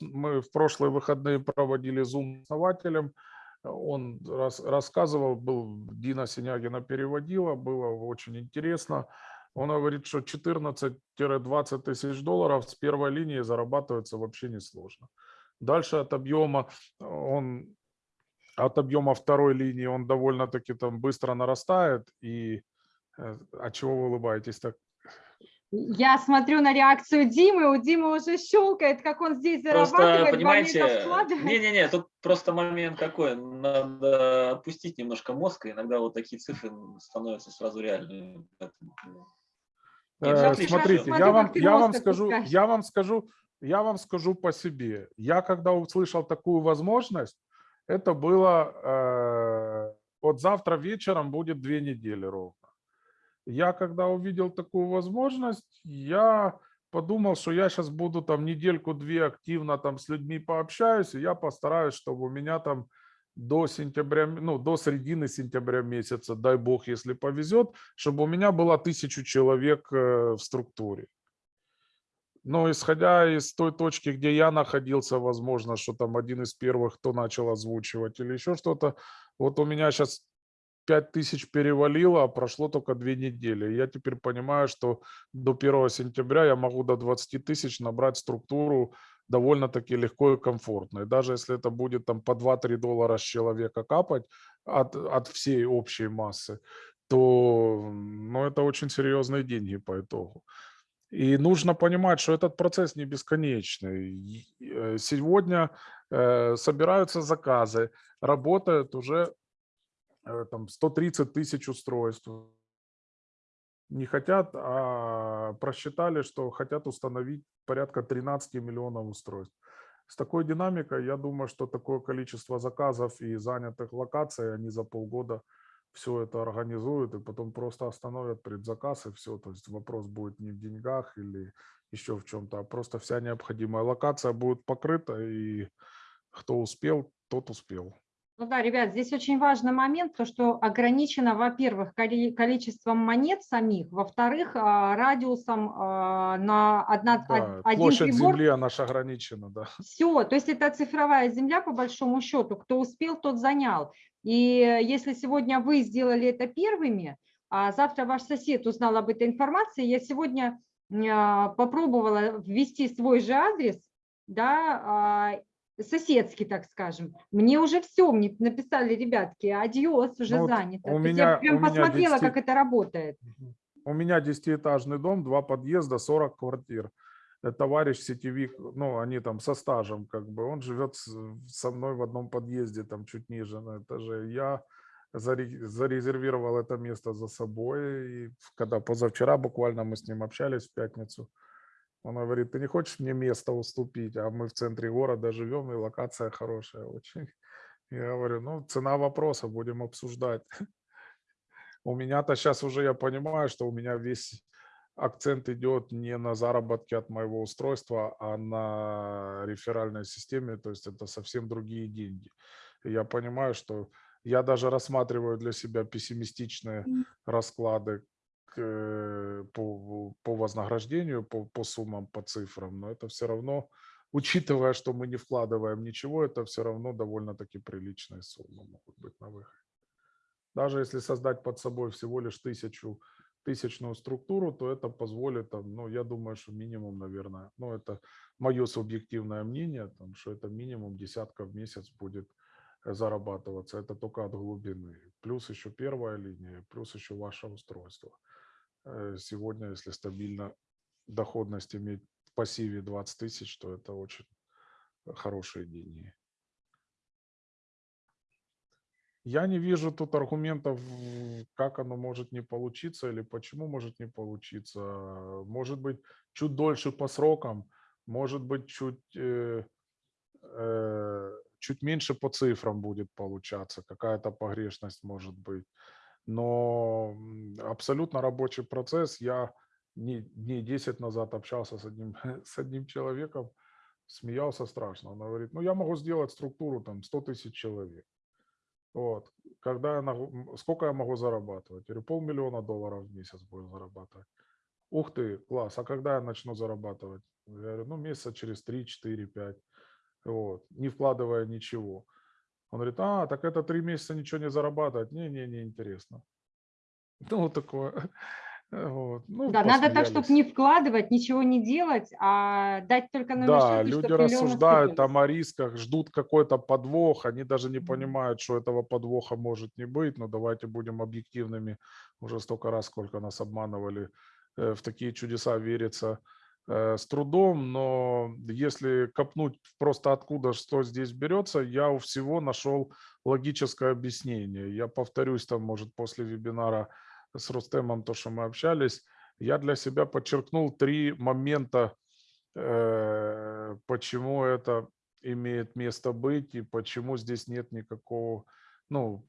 мы в прошлые выходные проводили зум основателем. Он рас- рассказывал, был Дина Синягина переводила, было очень интересно. Он говорит, что 14-20 тысяч долларов с первой линии зарабатывается вообще несложно. Дальше от объема он от объема второй линии он довольно-таки там быстро нарастает. И э, а чего вы улыбаетесь так? Я смотрю на реакцию Димы, у Димы уже щелкает, как он здесь Просто, зарабатывает, понимаете, моментов вкладывает. не-не-не, тут просто момент какой, надо отпустить немножко мозг, и иногда вот такие цифры становятся сразу реальными. Ну, Нет, Э, отлично, Смотрите, смотрю, я вам, я вам скажу, я вам скажу, я вам скажу по себе. Я когда услышал такую возможность, это было э, вот завтра вечером будет две недели ровно. Я когда увидел такую возможность, я подумал, что я сейчас буду там недельку-две активно там с людьми пообщаюсь, и я постараюсь, чтобы у меня там до сентября, ну, до середины сентября месяца, дай бог, если повезет, чтобы у меня было тысячу человек э, в структуре. Но исходя из той точки, где я находился, возможно, что там один из первых, кто начал озвучивать или еще что-то, вот у меня сейчас 5 тысяч перевалило, а прошло только две недели. Я теперь понимаю, что до 1 сентября я могу до 20 тысяч набрать структуру довольно-таки легко и комфортно. И даже если это будет там по 2-3 доллара с человека капать от, от всей общей массы, то ну, это очень серьезные деньги по итогу. И нужно понимать, что этот процесс не бесконечный. Э, Сегодня э, собираются заказы, работают уже там 130 тысяч устройств. Не хотят, а просчитали, что хотят установить порядка 13 миллионов устройств. С такой динамикой, я думаю, что такое количество заказов и занятых локаций, они за полгода все это организуют и потом просто остановят предзаказ и все. То есть вопрос будет не в деньгах или еще в чем-то, а просто вся необходимая локация будет покрыта и кто успел, тот успел. Ну да, ребят, здесь очень важный момент, то, что ограничено, во-первых, коли- количеством монет самих, во-вторых, а, радиусом а, на одна, од- Да, один площадь прибор. земли, она ж ограничена, да. Все, то есть это цифровая земля по большому счету. Кто успел, тот занял. И если сегодня вы сделали это первыми, а завтра ваш сосед узнал об этой информации, я сегодня а, попробовала ввести свой же адрес, да, соседский, так скажем. Мне уже все, мне написали, ребятки, адьос, уже Ну занято. у меня- я прям у посмотрела, 10 как это работает. У меня десятиэтажный дом, два подъезда, 40 квартир. Э, Товарищ сетевик, ну, они там со стажем, как бы, он живет со мной в одном подъезде, там чуть ниже на этаже. Я заре- зарезервировал это место за собой, и когда позавчера буквально мы с ним общались в пятницу, он говорит, ты не хочешь мне место уступить, а мы в центре города живем, и локация хорошая очень. Я говорю, ну, цена вопроса, будем обсуждать. У меня-то сейчас уже я понимаю, что у меня весь акцент идет не на заработки от моего устройства, а на реферальной системе, то есть это совсем другие деньги. И я понимаю, что я даже рассматриваю для себя пессимистичные расклады по, по вознаграждению, по, по суммам, по цифрам, но это все равно, учитывая, что мы не вкладываем ничего, это все равно довольно-таки приличные суммы могут быть на выходе. Даже если создать под собой всего лишь тысячу, тысячную структуру, то это позволит, ну, я думаю, что минимум, наверное, ну, это мое субъективное мнение, там, что это минимум десятка в месяц будет э, зарабатываться. Это только от глубины. Плюс еще первая линия, плюс еще ваше устройство. Э, Сегодня, если стабильно доходность иметь в пассиве 20 тысяч, то это очень хорошие деньги. Я не вижу тут аргументов, как оно может не получиться или почему может не получиться. Может быть, чуть дольше по срокам, может быть, чуть, э, э, чуть меньше по цифрам будет получаться, какая-то погрешность может быть. Но абсолютно рабочий процесс. Я дней, дней 10 назад общался с одним, с одним человеком, смеялся страшно. Он говорит, ну я могу сделать структуру там 100 тысяч человек. Вот. Когда я, сколько я могу зарабатывать? Говорю, полмиллиона долларов в месяц буду зарабатывать. Ух ты, класс, а когда я начну зарабатывать? Я говорю, ну месяца через 3, 4, 5. Вот, не вкладывая ничего. Он говорит, а, так это три месяца ничего не зарабатывать. Не-не, не интересно. Ну, вот такое. Вот. Ну, Да, надо так, чтобы не вкладывать, ничего не делать, а дать только номер Да, счета, люди рассуждают там о рисках, ждут какой-то подвох, они даже не понимают, что этого подвоха может не быть, но давайте будем объективными. Уже столько раз, сколько нас обманывали, э, в такие чудеса верится э, с трудом, но если копнуть просто откуда, что здесь берется, я у всего нашел логическое объяснение. Я повторюсь там, может, после вебинара с Рустемом, то, что мы общались, я для себя подчеркнул три момента, э, почему это имеет место быть и почему здесь нет никакого, ну,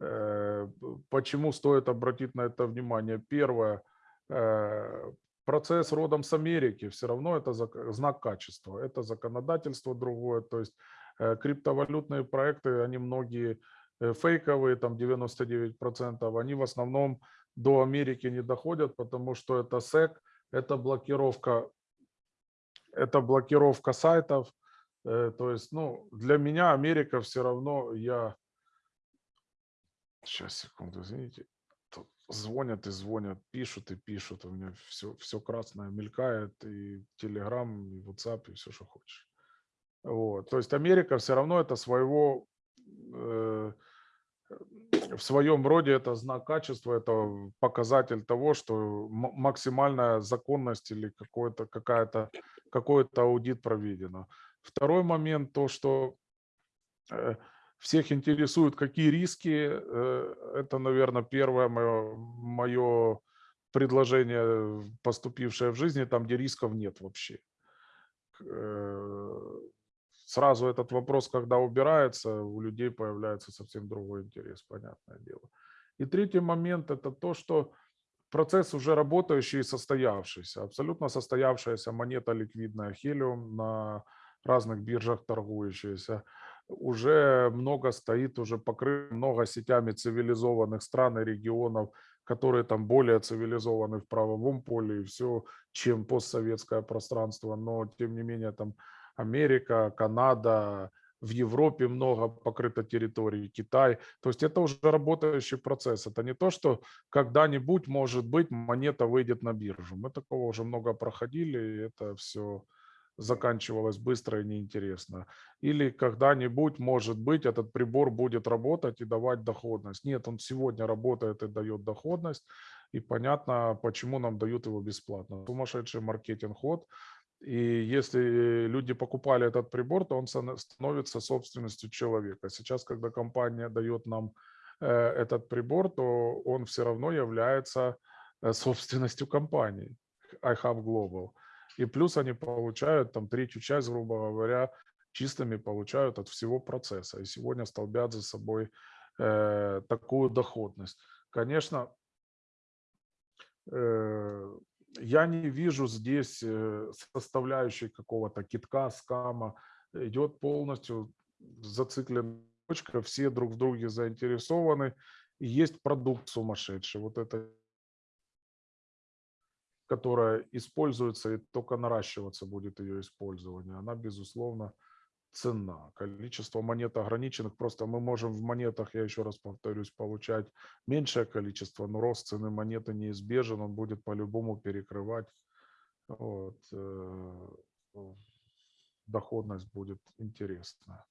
э, почему стоит обратить на это внимание. Первое, э, процесс родом с Америки, все равно это знак качества, это законодательство другое, то есть Э, Криптовалютные проекты, они многие э, фейковые, там 99%, они в основном до Америки не доходят, потому что это SEC, это блокировка, это блокировка сайтов. Э, То есть, ну, для меня Америка все равно, я... Сейчас, секунду, извините. Звонят и звонят, пишут и пишут. У меня все, все красное мелькает, и Telegram, и WhatsApp, и все, что хочешь. Вот. То есть Америка все равно это своего, э, в своем роде это знак качества, это показатель того, что максимальная законность или какой-то, какая-то, какой-то аудит проведено. Второй момент, то, что э, всех интересует, какие риски. э, Это, наверное, первое мое, мое предложение, поступившее в жизни, там, где рисков нет вообще. Э, Сразу этот вопрос, когда убирается, у людей появляется совсем другой интерес, понятное дело. И третий момент – это то, что процесс уже работающий и состоявшийся. Абсолютно состоявшаяся монета ликвидная Helium на разных биржах торгующаяся. Уже много стоит, уже покрыт много сетями цивилизованных стран и регионов, которые там более цивилизованы в правовом поле и все, чем постсоветское пространство. Но, тем не менее, там Америка, Канада, в Европе много покрыто территорий, Китай. То есть это уже работающий процесс. Это не то, что когда-нибудь, может быть, монета выйдет на биржу. Мы такого уже много проходили, и это все заканчивалось быстро и неинтересно. Или когда-нибудь, может быть, этот прибор будет работать и давать доходность. Нет, он сегодня работает и дает доходность, и понятно, почему нам дают его бесплатно. Сумасшедший маркетинг-ход, и если люди покупали этот прибор, то он становится собственностью человека. Сейчас, когда компания дает нам э, этот прибор, то он все равно является э, собственностью компании iHub Global. И плюс они получают там третью часть, грубо говоря, чистыми получают от всего процесса. И сегодня столбят за собой э, такую доходность. Конечно, э, я не вижу здесь э, составляющей какого-то китка, скама. Идет полностью зацикленная точка, все друг в друге заинтересованы. Есть продукт сумасшедший. Вот это которая используется и только наращиваться будет ее использование, она, безусловно, цена. Количество монет ограниченных, просто мы можем в монетах, я еще раз повторюсь, получать меньшее количество, но рост цены монеты неизбежен, он будет по-любому перекрывать. Вот, э, доходность будет интересная.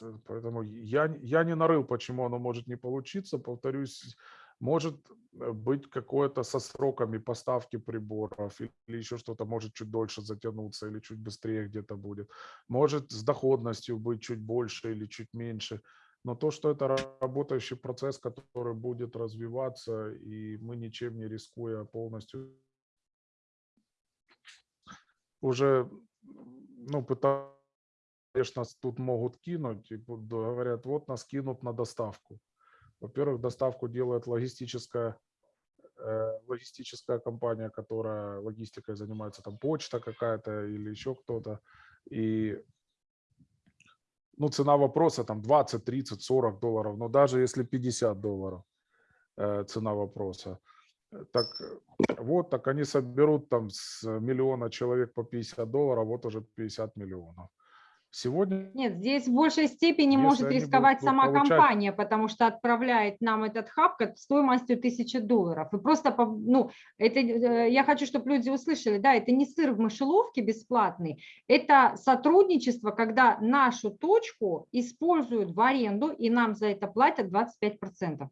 Э, Поэтому я, я не нарыл, почему оно может не получиться. Повторюсь, может э, быть какое-то со сроками поставки приборов или еще что-то может чуть дольше затянуться или чуть быстрее где-то будет. Может с доходностью быть чуть больше или чуть меньше. Но то, что это ра- работающий процесс, который будет развиваться, и мы ничем не рискуя полностью уже, ну, пытаются, конечно, тут могут кинуть, и говорят, вот нас кинут на доставку. Во-первых, доставку делает логистическая, э, логистическая компания, которая логистикой занимается, там почта какая-то или еще кто-то. И ну, цена вопроса там 20, 30, 40 долларов, но даже если 50 долларов э, цена вопроса, так э, вот, так они соберут там с миллиона человек по 50 долларов, вот уже 50 миллионов. Сегодня Нет, здесь в большей степени может рисковать сама получать- компания, потому что отправляет нам этот хаб стоимостью 1000 долларов. И просто, ну, это, э, я хочу, чтобы люди услышали, да, это не сыр в мышеловке бесплатный, это сотрудничество, когда нашу точку используют в аренду, и нам за это платят 25%.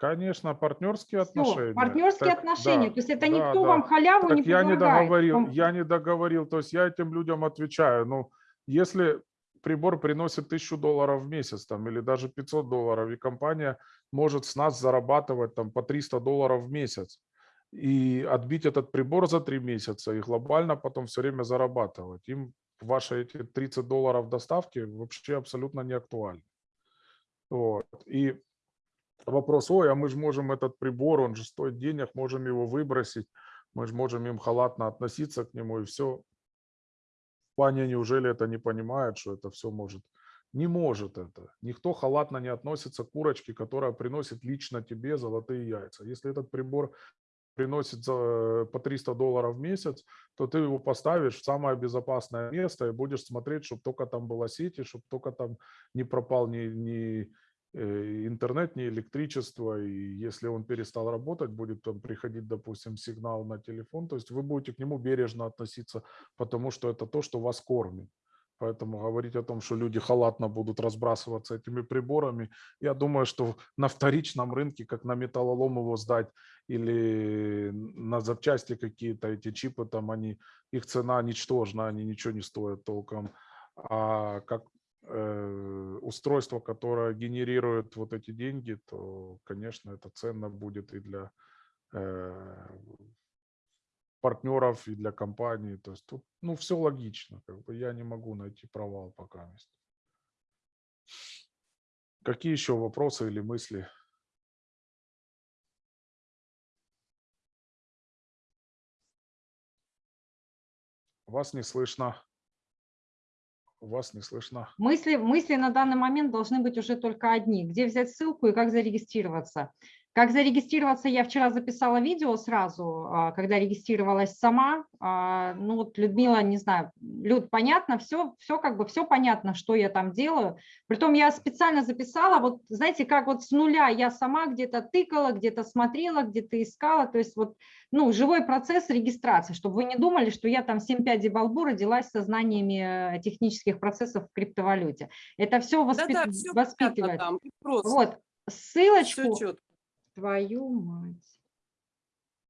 Конечно, партнерские Всё, отношения. партнерские Так, отношения, да, то есть это да, никто да. вам халяву не Так я не предлагает. договорил, Вам- я не договорил, то есть я этим людям отвечаю. Ну, если прибор приносит 1000 долларов в месяц там, или даже 500 долларов, и компания может с нас зарабатывать там по 300 долларов в месяц, и отбить этот прибор за 3 месяца, и глобально потом все время зарабатывать. Им ваши эти 30 долларов доставки вообще абсолютно не актуальны. Вот. И вопрос, ой, а мы же можем этот прибор, он же стоит денег, можем его выбросить, мы же можем им халатно относиться к нему и все. Паня, неужели это не понимает, что это все может? Не может это. Никто халатно не относится к курочке, которая приносит лично тебе золотые яйца. Если этот прибор приносит за, по 300 долларов в месяц, то ты его поставишь в самое безопасное место и будешь смотреть, чтобы только там была сеть, и чтобы только там не пропал ни, ни э, интернет, ни электричество. И если он перестал работать, будет там приходить, допустим, сигнал на телефон. То есть вы будете к нему бережно относиться, потому что это то, что вас кормит. Поэтому говорить о том, что люди халатно будут разбрасываться этими приборами, я думаю, что на вторичном рынке, как на металлолом его сдать или на запчасти какие-то, эти чипы, там они, их цена ничтожна, они ничего не стоят толком. А как э, устройство, которое генерирует вот эти деньги, то, конечно, это ценно будет и для э, партнеров и для компании. То есть тут ну, все логично. Как бы я не могу найти провал пока. Какие еще вопросы или мысли? Вас не слышно. Вас не слышно. Мысли, мысли на данный момент должны быть уже только одни. Где взять ссылку и как зарегистрироваться? Как зарегистрироваться, я вчера записала видео сразу, а, когда регистрировалась сама. А, ну вот Людмила, не знаю, Люд, понятно, все, все как бы, все понятно, что я там делаю. Притом я специально записала, вот знаете, как вот с нуля я сама где-то тыкала, где-то смотрела, где-то искала. То есть вот, ну, живой процесс регистрации, чтобы вы не думали, что я там 7 пядей во лбу родилась со знаниями э, технических процессов в криптовалюте. Это все, воспит... Да-да, всё воспитывает. Там, просто. Вот, ссылочку. Твою мать.